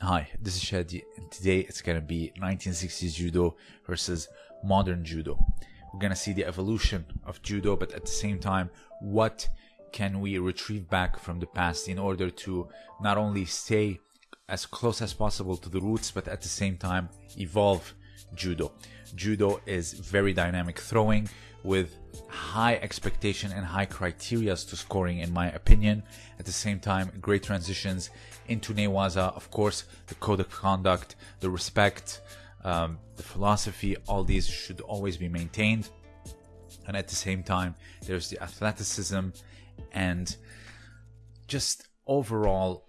Hi, this is Shadi, and today it's gonna be 1960s judo versus modern judo. We're gonna see the evolution of judo, but at the same time, what can we retrieve back from the past in order to not only stay as close as possible to the roots, but at the same time evolve judo. Judo is very dynamic throwing with high expectation and high criteria to scoring in my opinion. At the same time, great transitions into Newaza, of course, the code of conduct, the respect, um, the philosophy, all these should always be maintained. And at the same time, there's the athleticism and just overall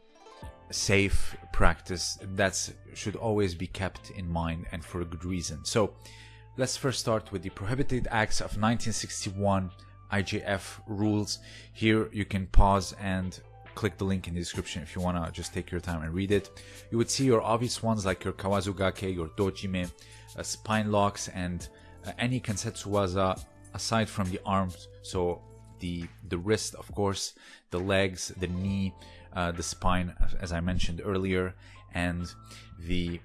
safe practice that should always be kept in mind and for a good reason. So let's first start with the prohibited acts of 1961 IJF rules. Here you can pause and click the link in the description if you want to just take your time and read it. You would see your obvious ones like your Kawazugake, your Dojime, uh, spine locks, and uh, any Kansetsuwaza aside from the arms. So the the wrist, of course, the legs, the knee, uh, the spine, as I mentioned earlier, and the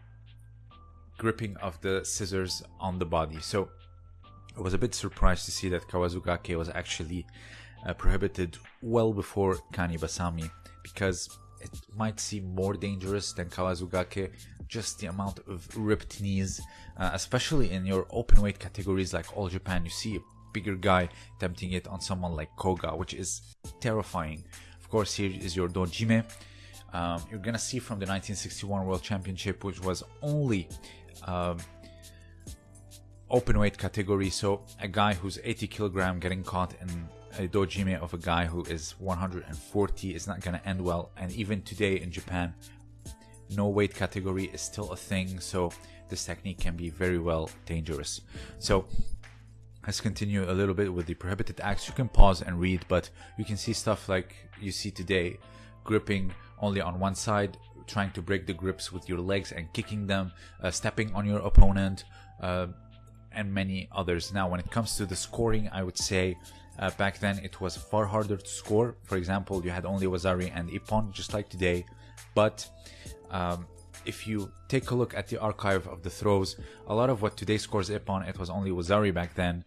gripping of the scissors on the body. So I was a bit surprised to see that Kawazugake was actually uh, prohibited well before Kani Basami because it might seem more dangerous than Kawazugake. Just the amount of ripped knees, uh, especially in your open weight categories like All Japan, you see a bigger guy attempting it on someone like Koga, which is terrifying. Of course, here is your Dojime. Um, you're gonna see from the 1961 World Championship, which was only um, open weight category. So a guy who's 80 kilogram getting caught in a dojime of a guy who is 140 is not going to end well. And even today in Japan, no weight category is still a thing. So this technique can be very well dangerous. So let's continue a little bit with the prohibited acts. You can pause and read, but you can see stuff like you see today, gripping only on one side, trying to break the grips with your legs and kicking them, uh, stepping on your opponent, uh, and many others. Now, when it comes to the scoring, I would say uh, back then it was far harder to score. For example, you had only Wazari and Ippon, just like today. But um, if you take a look at the archive of the throws, a lot of what today scores Ippon, it was only Wazari back then.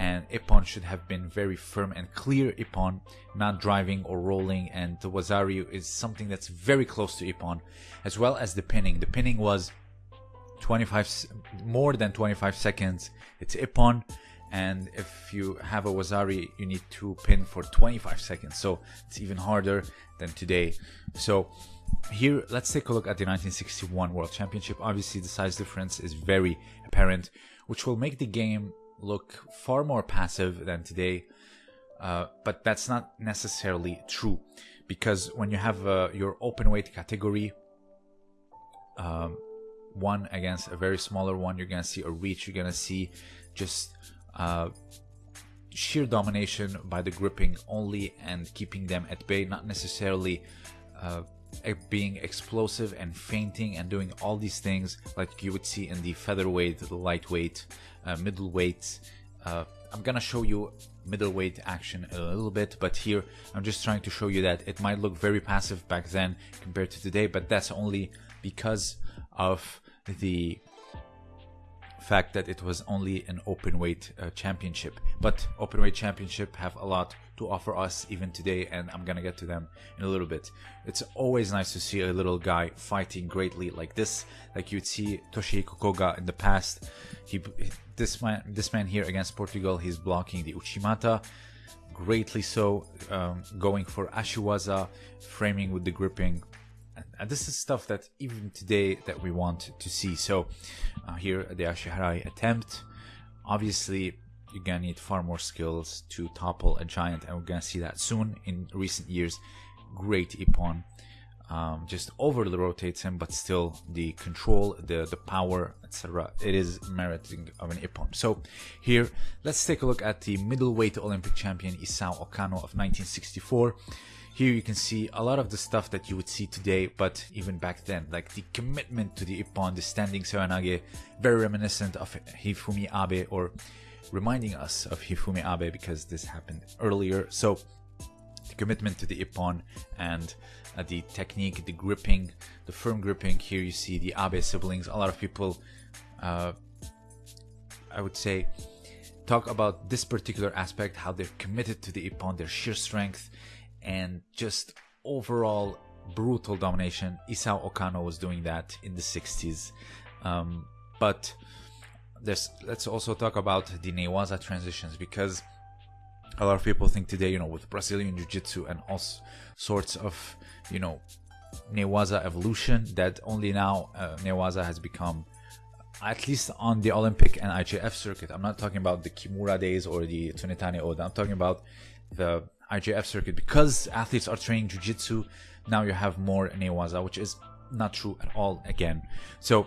And Ippon should have been very firm and clear Ippon, not driving or rolling. And the Wazari is something that's very close to Ippon, as well as the pinning. The pinning was 25 more than 25 seconds it's ippon and if you have a wazari you need to pin for 25 seconds so it's even harder than today so here let's take a look at the 1961 world championship obviously the size difference is very apparent which will make the game look far more passive than today uh, but that's not necessarily true because when you have uh, your open weight category um, one against a very smaller one, you're gonna see a reach. You're gonna see just uh, sheer domination by the gripping only and keeping them at bay, not necessarily uh, being explosive and fainting and doing all these things like you would see in the featherweight, the lightweight, uh, middleweight. Uh, I'm gonna show you middleweight action a little bit, but here I'm just trying to show you that it might look very passive back then compared to today, but that's only because of the fact that it was only an open weight uh, championship but open weight championship have a lot to offer us even today and i'm gonna get to them in a little bit. It's always nice to see a little guy fighting greatly like this. Like you'd see toshihiko koga in the past. He this man this man here against portugal he's blocking the uchimata. Greatly so um, going for ashiwaza framing with the gripping. And this is stuff that even today that we want to see. So uh, here the ashiharai attempt. Obviously you're gonna need far more skills to topple a giant and we're gonna see that soon in recent years. Great ippon um, just overly rotates him but still the control the the power etc it is meriting of an ippon so here let's take a look at the middleweight olympic champion isao okano of 1964 here you can see a lot of the stuff that you would see today, but even back then, like the commitment to the Ippon, the standing Seoinage, very reminiscent of Hifumi Abe or reminding us of Hifumi Abe because this happened earlier. So the commitment to the Ippon and at the technique, the gripping, the firm gripping. Here you see the Abe siblings. A lot of people, uh, I would say, talk about this particular aspect, how they're committed to the Ippon, their sheer strength, and just overall brutal domination. Isao Okano was doing that in the 60s. Um, but there's, let's also talk about the Newaza transitions because a lot of people think today, you know, with Brazilian Jiu Jitsu and all sorts of, you know, Newaza evolution, that only now uh, Newaza has become, at least on the Olympic and IJF circuit. I'm not talking about the Kimura days or the Tsunetane Oda. I'm talking about the IJF circuit because athletes are training Jiu Jitsu. Now you have more Newaza, which is not true at all again. So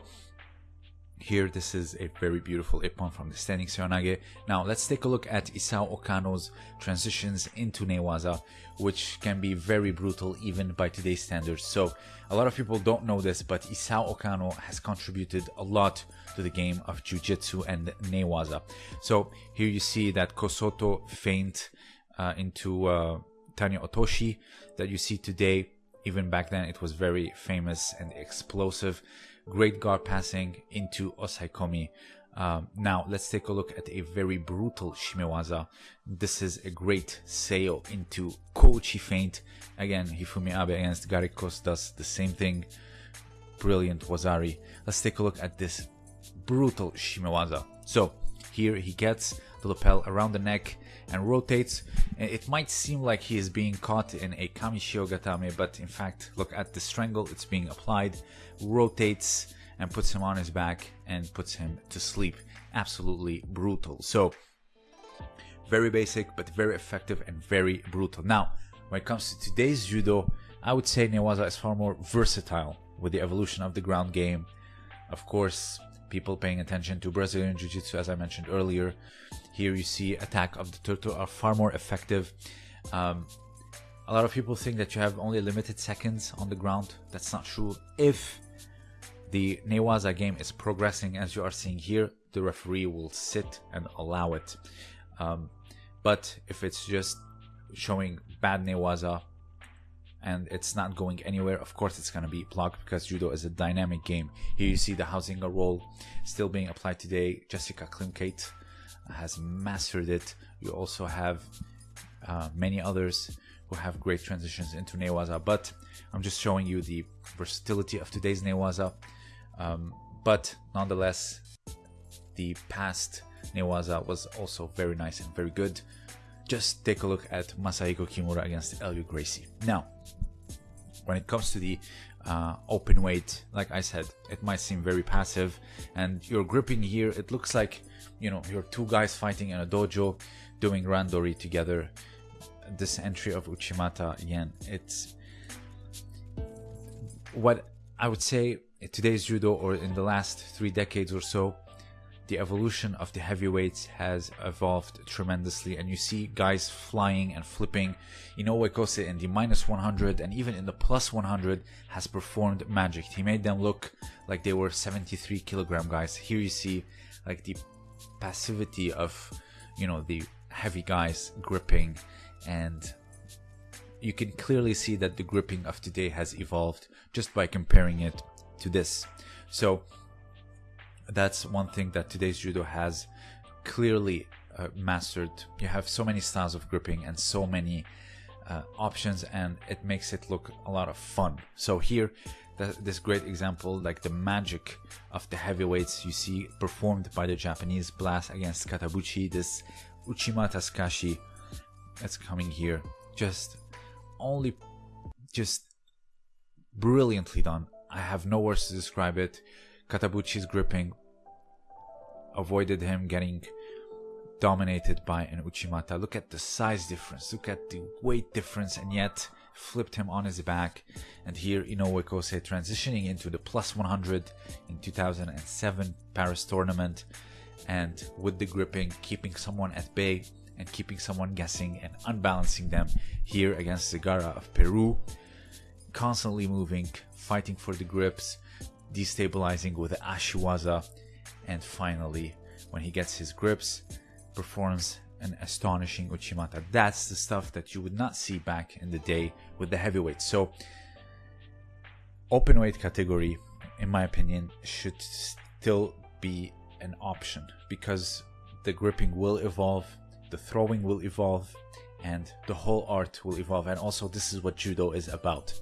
here, this is a very beautiful ippon from the standing Seoinage. Now, let's take a look at Isao Okano's transitions into Newaza, which can be very brutal even by today's standards. So, a lot of people don't know this, but Isao Okano has contributed a lot to the game of Jiu-Jitsu and Newaza. So, here you see that Kosoto feint uh, into uh, Tani Otoshi that you see today. Even back then, it was very famous and explosive great guard passing into Osaekomi. Um, now let's take a look at a very brutal Shimewaza. This is a great sail into Kouchi feint. Again, Hifumi Abe against Garikos does the same thing. Brilliant Wazari. Let's take a look at this brutal Shimewaza. So here he gets the lapel around the neck and rotates. It might seem like he is being caught in a Kamishihogatame, but in fact, look at the strangle, it's being applied rotates and puts him on his back and puts him to sleep. Absolutely brutal. So, very basic, but very effective and very brutal. Now, when it comes to today's judo, I would say Newaza is far more versatile with the evolution of the ground game. Of course, people paying attention to Brazilian Jiu Jitsu, as I mentioned earlier. Here you see attack of the turtle are far more effective. Um, a lot of people think that you have only limited seconds on the ground. That's not true. If the Newaza game is progressing as you are seeing here, the referee will sit and allow it. Um, but if it's just showing bad Newaza and it's not going anywhere, of course it's going to be blocked because Judo is a dynamic game. Here you see the Huizinga roll still being applied today. Jessica Klimkait has mastered it. You also have uh, many others who have great transitions into Newaza, but I'm just showing you the versatility of today's Newaza. Um, but nonetheless, the past Newaza was also very nice and very good. Just take a look at Masahiko Kimura against Helio Gracie. Now, when it comes to the uh, open weight, like I said, it might seem very passive, and you're gripping here. It looks like you know you're two guys fighting in a dojo, doing randori together. This entry of Uchimata again, it's what I would say today's judo or in the last three decades or so the evolution of the heavyweights has evolved tremendously. And you see guys flying and flipping. Inoue Kosei in the minus 100 and even in the plus 100 has performed magic. He made them look like they were 73 kilogram guys. Here you see like the passivity of you know the heavy guys gripping and you can clearly see that the gripping of today has evolved just by comparing it to this. So that's one thing that today's judo has clearly uh, mastered. You have so many styles of gripping and so many uh, options, and it makes it look a lot of fun. So here, this great example, like the magic of the heavyweights you see performed by the Japanese blast against Katabuchi. This Uchimata Sukashi that's coming here, just only, just brilliantly done. I have no words to describe it. Katabuchi's gripping avoided him getting dominated by an Uchimata. Look at the size difference, look at the weight difference, and yet flipped him on his back. And here Inoue Kosei transitioning into the plus 100 in 2007 Paris tournament, and with the gripping, keeping someone at bay and keeping someone guessing and unbalancing them here against Zagara of Peru. Constantly moving, fighting for the grips, destabilizing with the Ashiwaza, and finally, when he gets his grips, performs an astonishing Uchimata. That's the stuff that you would not see back in the day with the heavyweights. So, open weight category, in my opinion, should still be an option because the gripping will evolve, the throwing will evolve, and the whole art will evolve. And also, this is what judo is about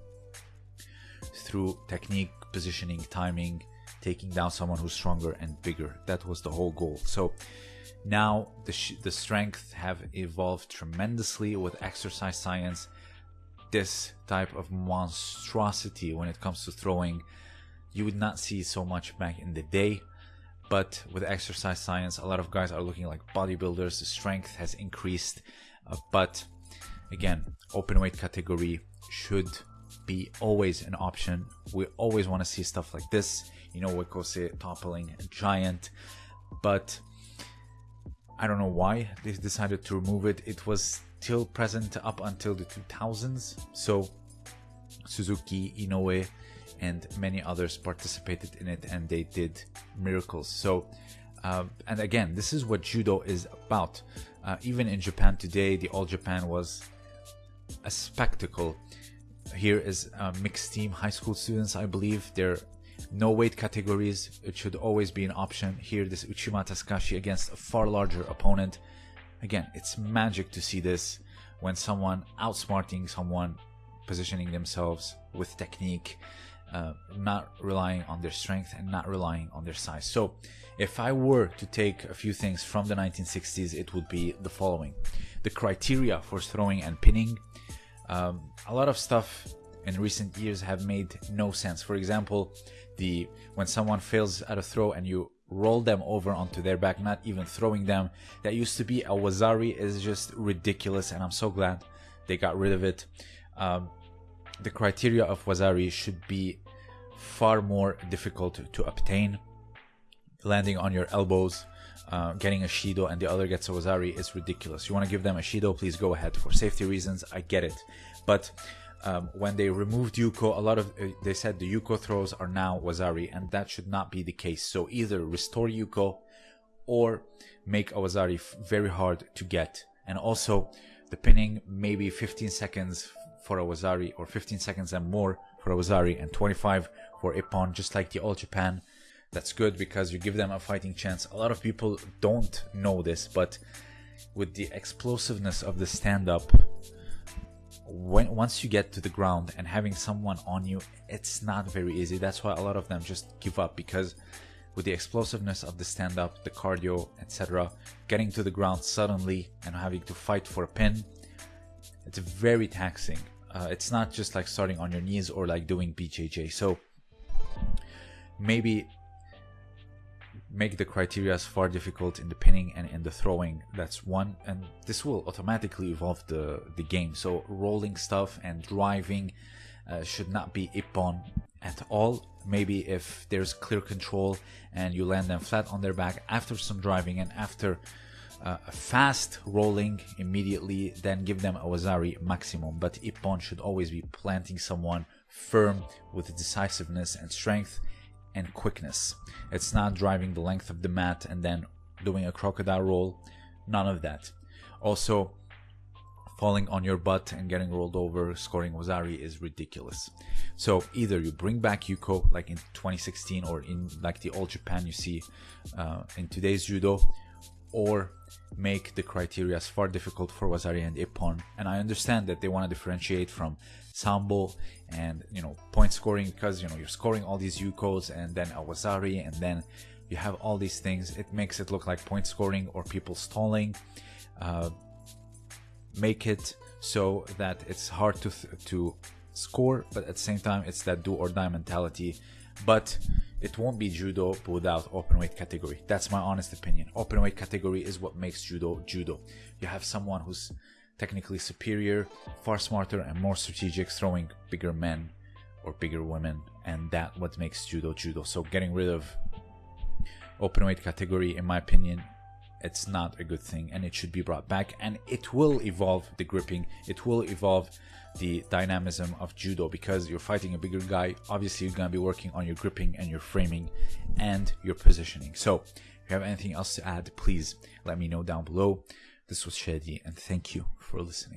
through technique, positioning, timing, taking down someone who's stronger and bigger. That was the whole goal. So now the, the strength have evolved tremendously with exercise science this type of monstrosity when it comes to throwing you would not see so much back in the day but with exercise science a lot of guys are looking like bodybuilders the strength has increased uh, but again open weight category should be always an option we always want to see stuff like this you know Wekose toppling a giant but I don't know why they decided to remove it it was still present up until the 2000s. So Suzuki, Inoue, and many others participated in it and they did miracles. So, uh, and again, this is what judo is about. Uh, even in Japan today, the All Japan was a spectacle. Here is a mixed team, high school students, I believe. There no weight categories. It should always be an option. Here, this Uchimata Sukashi against a far larger opponent again, it's magic to see this when someone outsmarting someone, positioning themselves with technique, uh, not relying on their strength and not relying on their size. So, if I were to take a few things from the 1960s, it would be the following the criteria for throwing and pinning. Um, a lot of stuff in recent years have made no sense. For example, the when someone fails at a throw and you roll them over onto their back, not even throwing them. That used to be a Wazari is just ridiculous, and I'm so glad they got rid of it. Um, the criteria of Wazari should be far more difficult to obtain. Landing on your elbows, uh, getting a Shido, and the other gets a Wazari is ridiculous. You want to give them a Shido, please go ahead. For safety reasons, I get it. But um, when they removed Yuko, a lot of uh, they said the Yuko throws are now Wazari, and that should not be the case. So either restore Yuko or make a Wazari very hard to get, and also the pinning maybe 15 seconds for a Wazari or 15 seconds and more for a Wazari and 25 for Ippon, just like the All Japan. That's good because you give them a fighting chance. A lot of people don't know this, but with the explosiveness of the stand up, when once you get to the ground and having someone on you it's not very easy. That's why a lot of them just give up because with the explosiveness of the stand up the cardio etc getting to the ground suddenly and having to fight for a pin it's very taxing. Uh, it's not just like starting on your knees or like doing bjj so maybe make the criteria far difficult in the pinning and in the throwing. That's one and this will automatically evolve the the game. So rolling stuff and driving uh, should not be ippon at all. Maybe if there's clear control and you land them flat on their back after some driving and after uh, a fast rolling immediately then give them a wazari maximum. But ippon should always be planting someone firm with decisiveness and strength and quickness. It's not driving the length of the mat and then doing a crocodile roll. None of that. Also, falling on your butt and getting rolled over, scoring Wazari is ridiculous. So either you bring back Yuko like in 2016 or in like the old Japan you see uh, in today's judo, or make the criteria far difficult for Wazari and Ippon. And I understand that they want to differentiate from Sambo and you know point scoring because you know you're scoring all these Yukos and then a Wazari and then you have all these things. It makes it look like point scoring or people stalling. Uh, make it so that it's hard to to score, but at the same time it's that do or die mentality. But it won't be judo without open weight category. That's my honest opinion. Open weight category is what makes judo judo. You have someone who's technically superior, far smarter and more strategic, throwing bigger men or bigger women, and that what makes judo judo. So getting rid of open weight category, in my opinion, it's not a good thing, and it should be brought back. And it will evolve the gripping. It will evolve the dynamism of judo because you're fighting a bigger guy. Obviously, you're gonna be working on your gripping and your framing and your positioning. So, if you have anything else to add, please let me know down below. This was Shadi, and thank you for listening.